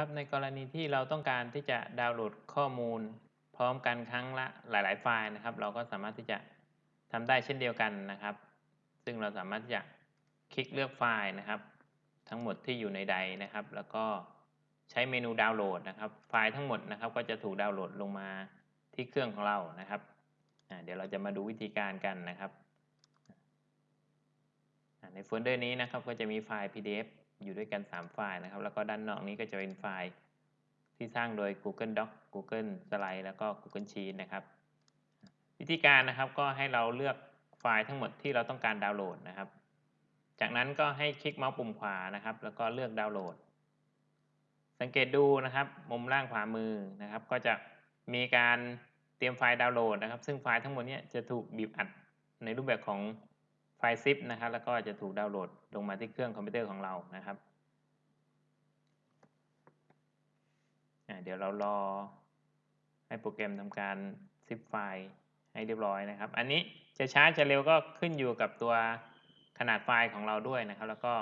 ครับในกรณีที่เราต้องการที่จะดาวน์โหลดข้อมูล พร้อมกันครั้งละหลาย ๆ ไฟล์นะครับ เราก็สามารถที่จะทำได้เช่นเดียวกันนะครับ ซึ่งเราสามารถที่จะคลิกเลือกไฟล์นะครับ ทั้งหมดที่อยู่ในใดนะครับ แล้วก็ใช้เมนูดาวน์โหลดนะครับ ไฟล์ทั้งหมดนะครับ ก็จะถูกดาวน์โหลดลงมาที่เครื่องของเรานะครับเดี๋ยวเราจะมาดูวิธีการกันนะครับ ในโฟลเดอร์นี้นะครับก็จะมีไฟล์ PDF อยู่ด้วยกัน 3 ไฟล์นะครับ แล้วก็ด้านนอกนี้ก็จะเป็นไฟล์ที่สร้างโดย Google Docs Google Slides แล้วก็ Google Sheets นะครับ วิธีการนะครับก็ให้เราเลือกไฟล์ทั้งหมดที่เราต้องการดาวน์โหลดนะครับ จากนั้นก็ให้คลิกเมาส์ปุ่มขวานะครับ แล้วก็เลือกดาวน์โหลด สังเกตดูนะครับ มุมล่างขวามือนะครับ ก็จะมีการเตรียมไฟล์ดาวน์โหลดนะครับ ซึ่งไฟล์ทั้งหมดนี้จะถูกบีบอัดในรูปแบบของ ไฟล์ zip นะครับ แล้วก็จะถูกดาวน์โหลดลงมาที่เครื่องคอมพิวเตอร์ของเรานะครับเดี๋ยวเรารอให้โปรแกรมทำการ zip ไฟล์ให้เรียบร้อยนะครับ อันนี้จะช้าจะเร็วก็ขึ้นอยู่กับตัวขนาดไฟล์ของเราด้วยนะครับ แล้วก็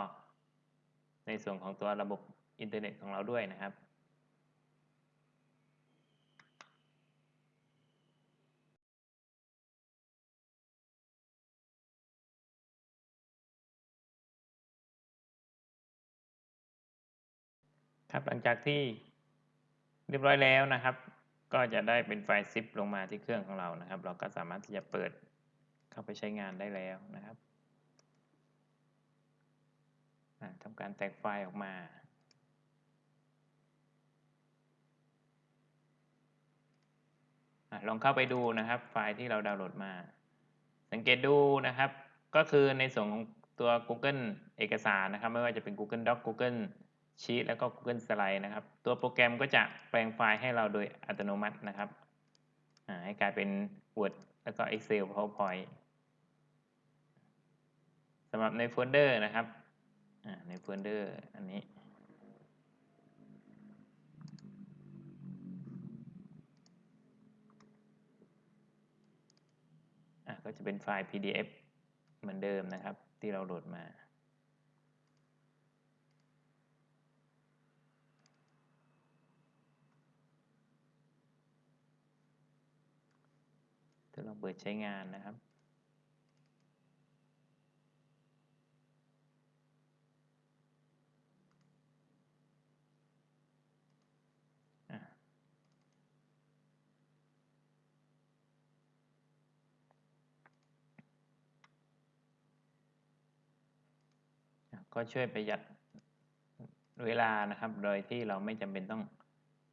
ในส่วนของตัวระบบอินเทอร์เน็ตของเราด้วยนะครับ ครับหลังจากที่เรียบร้อยแล้วนะครับ ก็จะได้เป็นไฟล์ซิปลงมาที่เครื่องของเรานะครับ เราก็สามารถที่จะเปิดเข้าไปใช้งานได้แล้วนะครับทำการแตกไฟล์ออกมาลองเข้าไปดูนะครับ ไฟล์ที่เราดาวน์โหลดมา สังเกตดูนะครับ ก็คือในส่วนของตัว Google เอกสารนะครับ ไม่ว่าจะเป็น Google Doc Google ชีตแล้วก็ Google Slide นะครับ ตัวโปรแกรมก็จะแปลงไฟล์ให้เราโดยอัตโนมัตินะครับให้กลายเป็น Word แล้วก็ Excel PowerPoint สำหรับในโฟลเดอร์นะครับในโฟลเดอร์อันนี้ ก็จะเป็นไฟล์ PDF เหมือนเดิมนะครับ ที่เราโหลดมาจะลอง เปิดใช้งานนะครับ ก็ช่วยประหยัดเวลานะครับ โดยที่เราไม่จำเป็นต้อง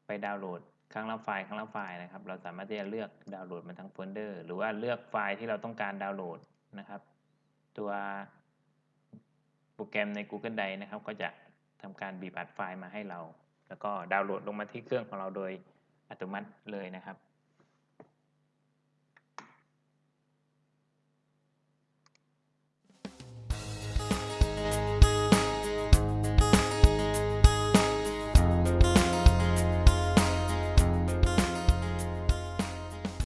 ไปดาวน์โหลด ครั้งละไฟล์ครั้งละไฟล์นะครับ เราสามารถที่จะเลือกดาวน์โหลดมาทั้งโฟลเดอร์ หรือว่าเลือกไฟล์ที่เราต้องการดาวน์โหลดนะครับ ตัวโปรแกรมใน Google Drive นะครับ ก็จะทำการบีบอัดไฟล์มาให้เรา แล้วก็ดาวน์โหลดลงมาที่เครื่องของเราโดยอัตโนมัติเลยนะครับ